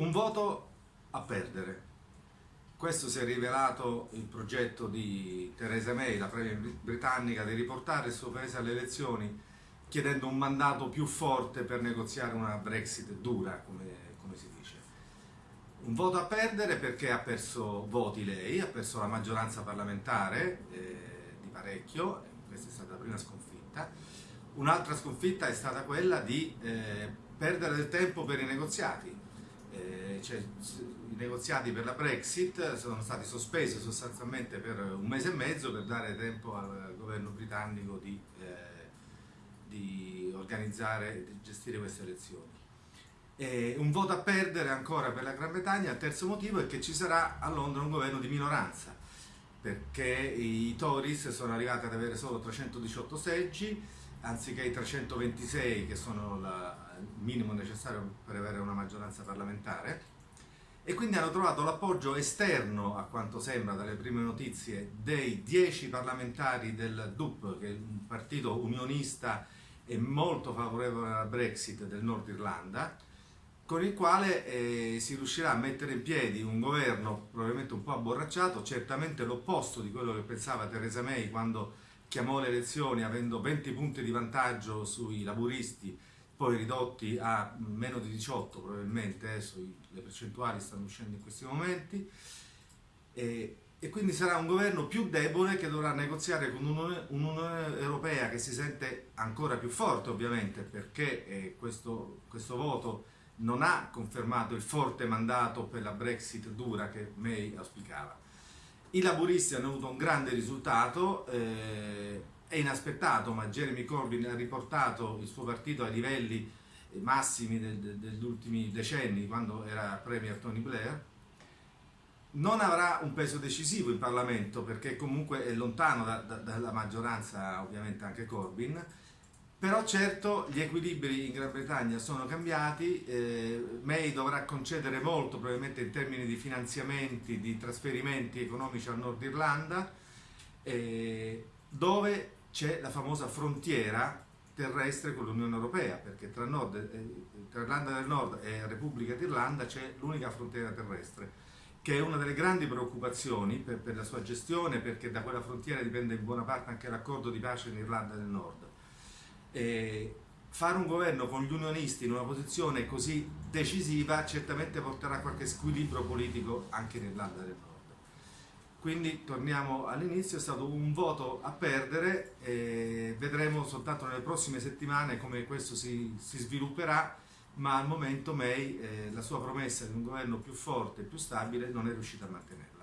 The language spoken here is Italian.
Un voto a perdere. Questo si è rivelato il progetto di Theresa May, la premier britannica, di riportare il suo paese alle elezioni chiedendo un mandato più forte per negoziare una Brexit dura, come, come si dice. Un voto a perdere perché ha perso voti lei, ha perso la maggioranza parlamentare eh, di parecchio, questa è stata la prima sconfitta. Un'altra sconfitta è stata quella di eh, perdere del tempo per i negoziati eh, cioè, i negoziati per la Brexit sono stati sospesi sostanzialmente per un mese e mezzo per dare tempo al governo britannico di, eh, di organizzare e di gestire queste elezioni. E un voto a perdere ancora per la Gran Bretagna, il terzo motivo è che ci sarà a Londra un governo di minoranza, perché i Tories sono arrivati ad avere solo 318 seggi, anziché i 326 che sono la, minimo necessario per avere una maggioranza parlamentare e quindi hanno trovato l'appoggio esterno, a quanto sembra dalle prime notizie, dei 10 parlamentari del DUP, che è un partito unionista e molto favorevole alla Brexit del Nord Irlanda, con il quale eh, si riuscirà a mettere in piedi un governo probabilmente un po' abborracciato, certamente l'opposto di quello che pensava Theresa May quando chiamò le elezioni avendo 20 punti di vantaggio sui laburisti poi ridotti a meno di 18 probabilmente, adesso le percentuali stanno uscendo in questi momenti, e, e quindi sarà un governo più debole che dovrà negoziare con un'Unione Europea che si sente ancora più forte ovviamente perché eh, questo, questo voto non ha confermato il forte mandato per la Brexit dura che May auspicava. I laburisti hanno avuto un grande risultato, eh, è inaspettato, ma Jeremy Corbyn ha riportato il suo partito ai livelli massimi degli ultimi decenni, quando era Premier Tony Blair. Non avrà un peso decisivo in Parlamento, perché comunque è lontano da, da, dalla maggioranza, ovviamente anche Corbyn, però certo gli equilibri in Gran Bretagna sono cambiati, eh, May dovrà concedere molto probabilmente in termini di finanziamenti, di trasferimenti economici al Nord Irlanda, eh, dove c'è la famosa frontiera terrestre con l'Unione Europea, perché tra, Nord, eh, tra, Irlanda del Nord e Repubblica d'Irlanda c'è l'unica frontiera terrestre, che è una delle grandi preoccupazioni per, per, la sua gestione, perché da quella frontiera dipende in buona parte anche l'accordo di pace in Irlanda del Nord. E fare un governo con gli unionisti in una posizione così decisiva certamente porterà qualche squilibrio politico anche in Irlanda del Nord. Quindi torniamo all'inizio, è stato un voto a perdere vedremo soltanto nelle prossime settimane come questo si, si svilupperà, ma al momento May eh, la sua promessa di un governo più forte e più stabile non è riuscita a mantenerla.